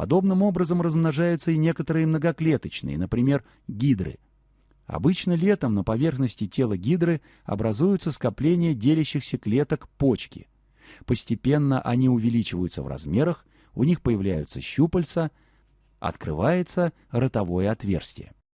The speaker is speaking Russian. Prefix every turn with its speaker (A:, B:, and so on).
A: Подобным образом размножаются и некоторые многоклеточные, например, гидры. Обычно летом на поверхности тела гидры образуются скопления делящихся клеток почки. Постепенно они увеличиваются в размерах, у них появляются щупальца, открывается ротовое отверстие.